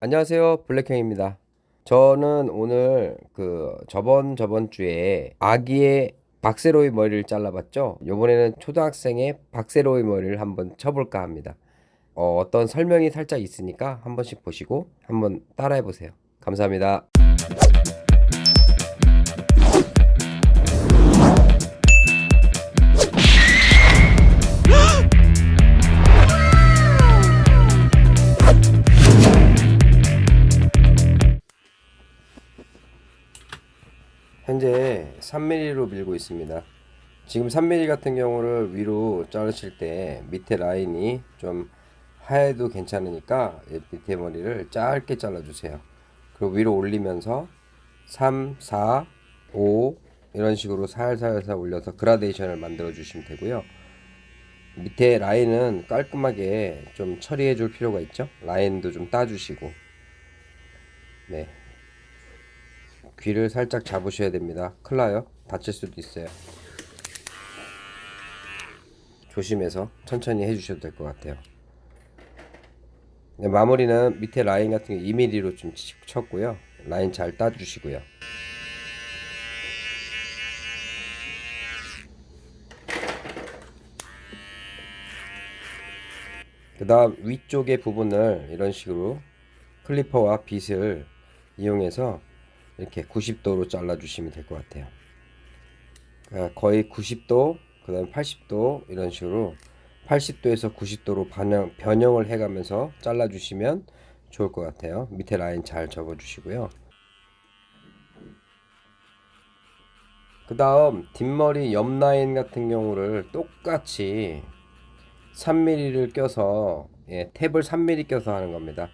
안녕하세요. 블랙형입니다. 저는 오늘 그 저번 저번 주에 아기의 박세로이 머리를 잘라봤죠? 이번에는 초등학생의 박세로이 머리를 한번 쳐볼까 합니다. 어, 어떤 설명이 살짝 있으니까 한 번씩 보시고 한번 따라해 보세요. 감사합니다 있습니다. 지금 3mm 같은 경우를 위로 자르실 때 밑에 라인이 좀 하얘도 괜찮으니까 밑에 머리를 짧게 잘라주세요. 그리고 위로 올리면서 3, 4, 5 이런 식으로 살살살 올려서 그라데이션을 만들어 주시면 되고요. 밑에 라인은 깔끔하게 좀 처리해 줄 필요가 있죠. 라인도 좀 따주시고 네 귀를 살짝 잡으셔야 됩니다. 나요. 다칠 수도 있어요. 조심해서 천천히 해주셔도 될 것 같아요. 네, 마무리는 밑에 라인 같은 게 2mm로 좀 쳤고요. 라인 잘 따주시고요. 그 다음 위쪽의 부분을 이런 식으로 클리퍼와 빗을 이용해서 이렇게 90도로 잘라 주시면 될 것 같아요 거의 90도 그 다음 80도 이런 식으로 80도에서 90도로 반영, 변형을 해가면서 잘라 주시면 좋을 것 같아요. 밑에 라인 잘 접어 주시고요. 그 다음 뒷머리 옆 라인 같은 경우를 똑같이 3mm를 껴서 예, 탭을 3mm 껴서 하는 겁니다.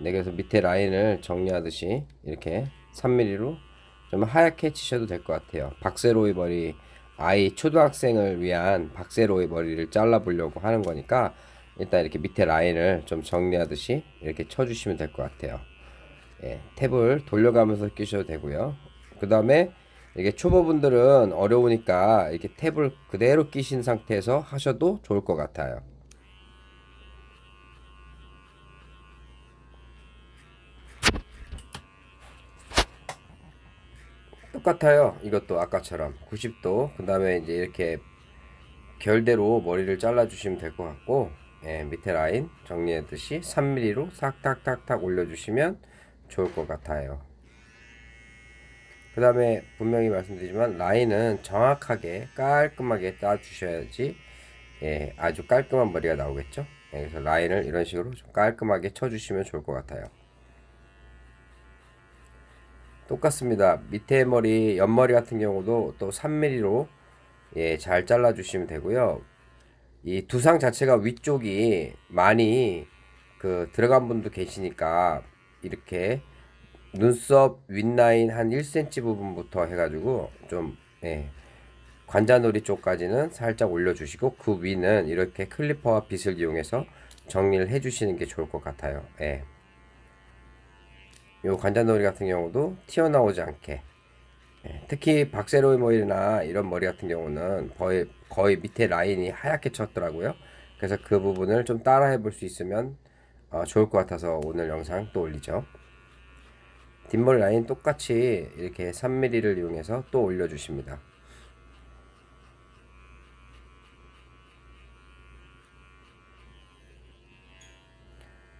네, 그래서 밑에 라인을 정리하듯이 이렇게 3mm로 좀 하얗게 치셔도 될 것 같아요. 박세로이 머리 아이 초등학생을 위한 박세로이 머리를 잘라 보려고 하는 거니까 일단 이렇게 밑에 라인을 좀 정리하듯이 이렇게 쳐주시면 될 것 같아요. 예, 탭을 돌려가면서 끼셔도 되고요. 그 다음에 이게 초보분들은 어려우니까 이렇게 탭을 그대로 끼신 상태에서 하셔도 좋을 것 같아요. 똑같아요. 이것도 아까처럼. 90도. 그 다음에 이제 이렇게 결대로 머리를 잘라 주시면 될 것 같고 예, 밑에 라인 정리했듯이 3mm로 싹탁탁탁 올려주시면 좋을 것 같아요. 그 다음에 분명히 말씀드리지만 라인은 정확하게 깔끔하게 따 주셔야지 예, 아주 깔끔한 머리가 나오겠죠? 예, 그래서 라인을 이런 식으로 좀 깔끔하게 쳐 주시면 좋을 것 같아요 똑같습니다. 밑에 머리, 옆머리 같은 경우도 또 3mm로 예, 잘 잘라 주시면 되고요. 이 두상 자체가 위쪽이 많이 그 들어간 분도 계시니까 이렇게 눈썹 윗라인 한 1cm 부분부터 해가지고 좀 예, 관자놀이 쪽까지는 살짝 올려주시고 그 위는 이렇게 클리퍼와 빗을 이용해서 정리를 해주시는 게 좋을 것 같아요. 예. 요 관자놀이 같은 경우도 튀어나오지 않게. 예, 특히 박세로이 머리나 이런 머리 같은 경우는 거의, 거의 밑에 라인이 하얗게 쳤더라고요. 그래서 그 부분을 좀 따라 해 볼 수 있으면 어, 좋을 것 같아서 오늘 영상 또 올리죠. 뒷머리 라인 똑같이 이렇게 3mm를 이용해서 또 올려주십니다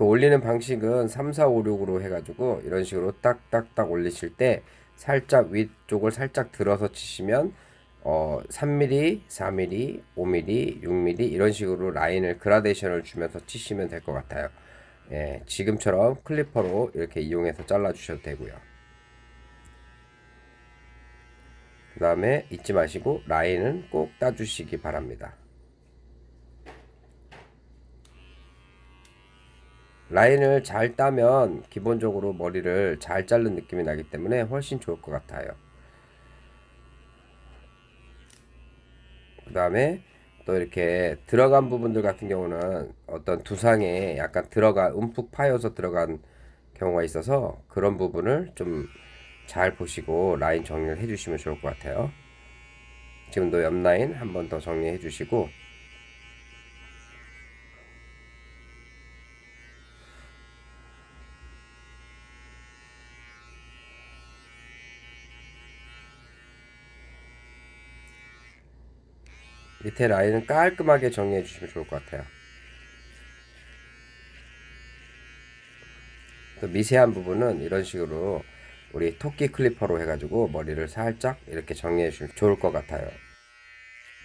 그 올리는 방식은 3, 4, 5, 6으로 해가지고 이런 식으로 딱딱딱 올리실 때 살짝 위쪽을 살짝 들어서 치시면 어 3mm, 4mm, 5mm, 6mm 이런 식으로 라인을 그라데이션을 주면서 치시면 될 것 같아요. 예, 지금처럼 클리퍼로 이렇게 이용해서 잘라 주셔도 되고요. 그 다음에 잊지 마시고 라인은 꼭 따주시기 바랍니다. 라인을 잘 따면 기본적으로 머리를 잘 자른 느낌이 나기 때문에 훨씬 좋을 것 같아요. 그 다음에 또 이렇게 들어간 부분들 같은 경우는 어떤 두상에 약간 들어가 움푹 파여서 들어간 경우가 있어서 그런 부분을 좀 잘 보시고 라인 정리를 해주시면 좋을 것 같아요. 지금도 옆 라인 한 번 더 정리해 주시고 밑에 라인은 깔끔하게 정리해 주시면 좋을 것 같아요. 또 미세한 부분은 이런 식으로 우리 토끼 clipper로 해가지고 머리를 살짝 이렇게 정리해 주시면 좋을 것 같아요.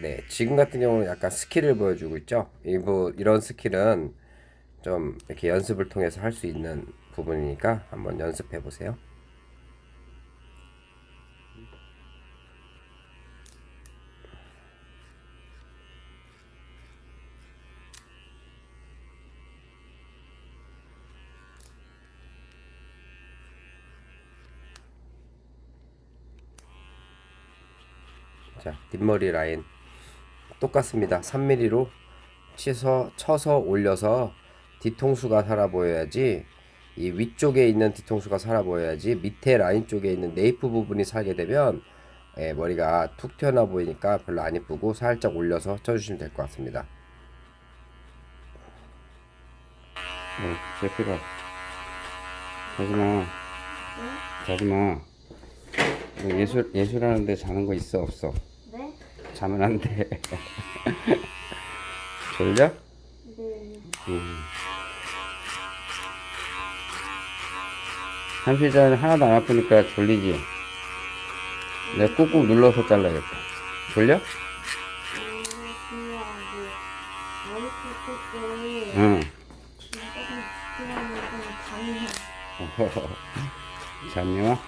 네, 지금 같은 경우는 약간 스킬을 보여주고 있죠. 이부 이런 스킬은 좀 이렇게 연습을 통해서 할 수 있는 부분이니까 한번 연습해 보세요. 자, 뒷머리 라인 똑같습니다. 3mm로 치서 쳐서 올려서 뒤통수가 살아 보여야지 이 위쪽에 있는 뒤통수가 살아 보여야지 밑에 라인 쪽에 있는 네이프 부분이 살게 되면 예, 머리가 툭 튀어나와 보이니까 별로 안 이쁘고 살짝 올려서 쳐주시면 될 것 같습니다. 어, 제피가 자지마 자지마 너 예술 예술하는데 자는 거 있어 없어 네? 자면 안 돼 졸려? 네. 음. 한피자는 하나도 안 아프니까 졸리지 내가 꾹꾹 눌러서 잘라야겠다 졸려? 음, 응 좀 잠이 잠이 와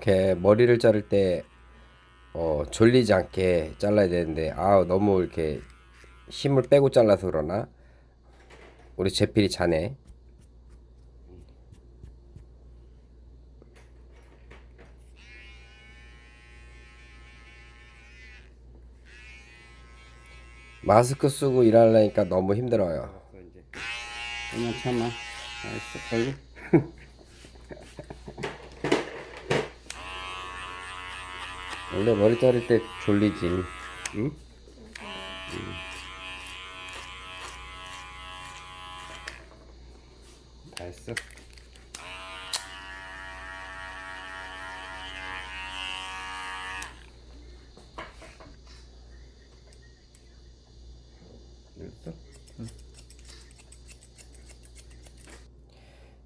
이렇게 머리를 자를 때 어, 졸리지 않게 잘라야 되는데 아 너무 이렇게 힘을 빼고 잘라서 그러나? 우리 제필이 자네. 마스크 쓰고 일하려니까 너무 힘들어요. 이제. 그만 참아. 알았어. 빨리 원래 머리 자를 때 졸리지 응? 응. 다 했어?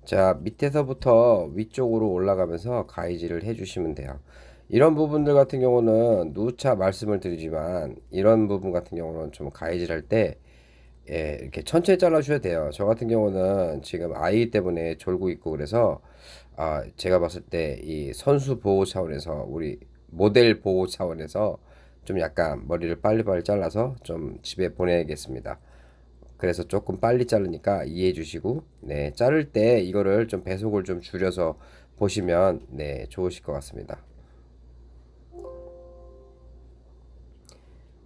자 밑에서부터 위쪽으로 올라가면서 가이지를 해주시면 돼요 이런 부분들 같은 경우는 누차 말씀을 드리지만 이런 부분 같은 경우는 좀 가이질 할때 예, 이렇게 천천히 잘라 주셔야 돼요. 저 같은 경우는 지금 아이 때문에 졸고 있고 그래서 아 제가 봤을 때 이 선수 보호 차원에서 우리 모델 보호 차원에서 좀 약간 머리를 빨리빨리 잘라서 좀 집에 보내야겠습니다. 그래서 조금 빨리 자르니까 이해해 주시고 네 자를 때 이거를 좀 배속을 좀 줄여서 보시면 네 좋으실 것 같습니다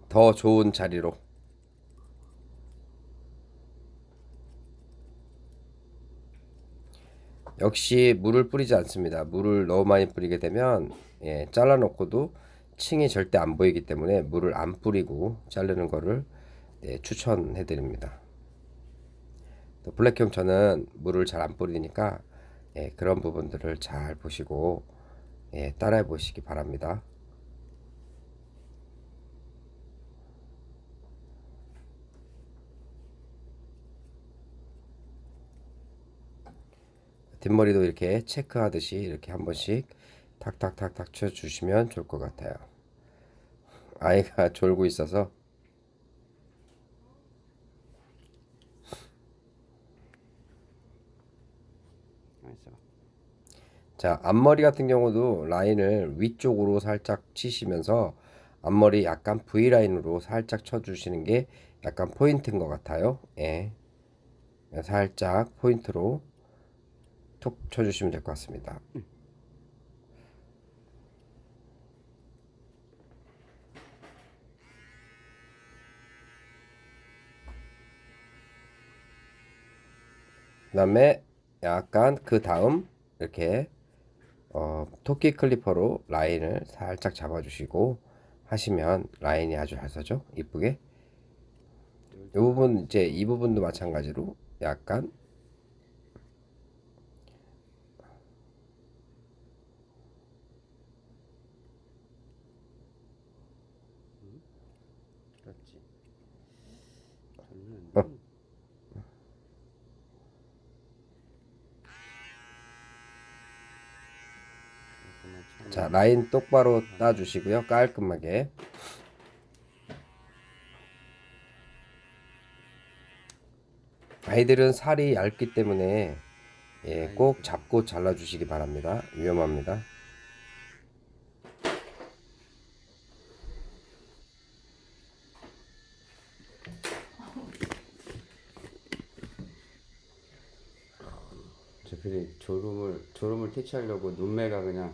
더 좋은 자리로. 역시 물을 뿌리지 않습니다. 물을 너무 많이 뿌리게 되면 예, 잘라 놓고도 층이 절대 안 보이기 때문에 물을 안 뿌리고 자르는 거를 네, 추천해 드립니다. 또 블랙형 저는 물을 잘 안 뿌리니까 예, 그런 부분들을 잘 보시고 예, 따라해 보시기 바랍니다. 뒷머리도 이렇게 체크하듯이 이렇게 한 번씩 탁탁탁탁 쳐주시면 좋을 것 같아요. 아이가 졸고 있어서 자 앞머리 같은 경우도 라인을 위쪽으로 살짝 치시면서 앞머리 약간 V라인으로 살짝 쳐주시는 게 약간 포인트인 것 같아요 예. 살짝 포인트로 톡 쳐주시면 될 것 같습니다. 그 다음에 약간 그 다음 이렇게 어, 토끼 클리퍼로 라인을 살짝 잡아주시고 하시면 라인이 아주 잘 서죠? 이쁘게? 이 부분 이제 이 부분도 마찬가지로 약간 그렇지. 어. 자 라인 똑바로 따주시고요. 깔끔하게. 아이들은 살이 얇기 때문에 예, 꼭 잡고 잘라주시기 바랍니다. 위험합니다. 제필이 졸음을 졸음을 퇴치하려고 눈매가 그냥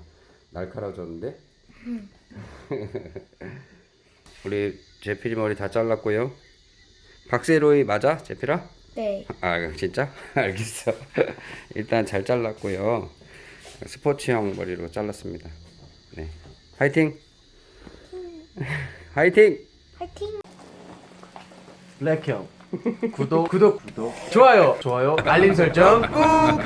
날카로워졌는데. 우리 제필이 머리 다 잘랐고요. 박세로이 맞아? 제필아? 네. 아 진짜? 알겠어. 일단 잘 잘랐고요. 스포츠형 머리로 잘랐습니다. 네. 화이팅! 화이팅! 화이팅! 블랙형. 구독. 구독. 구독. 좋아요. 좋아요. 알림 설정 꾹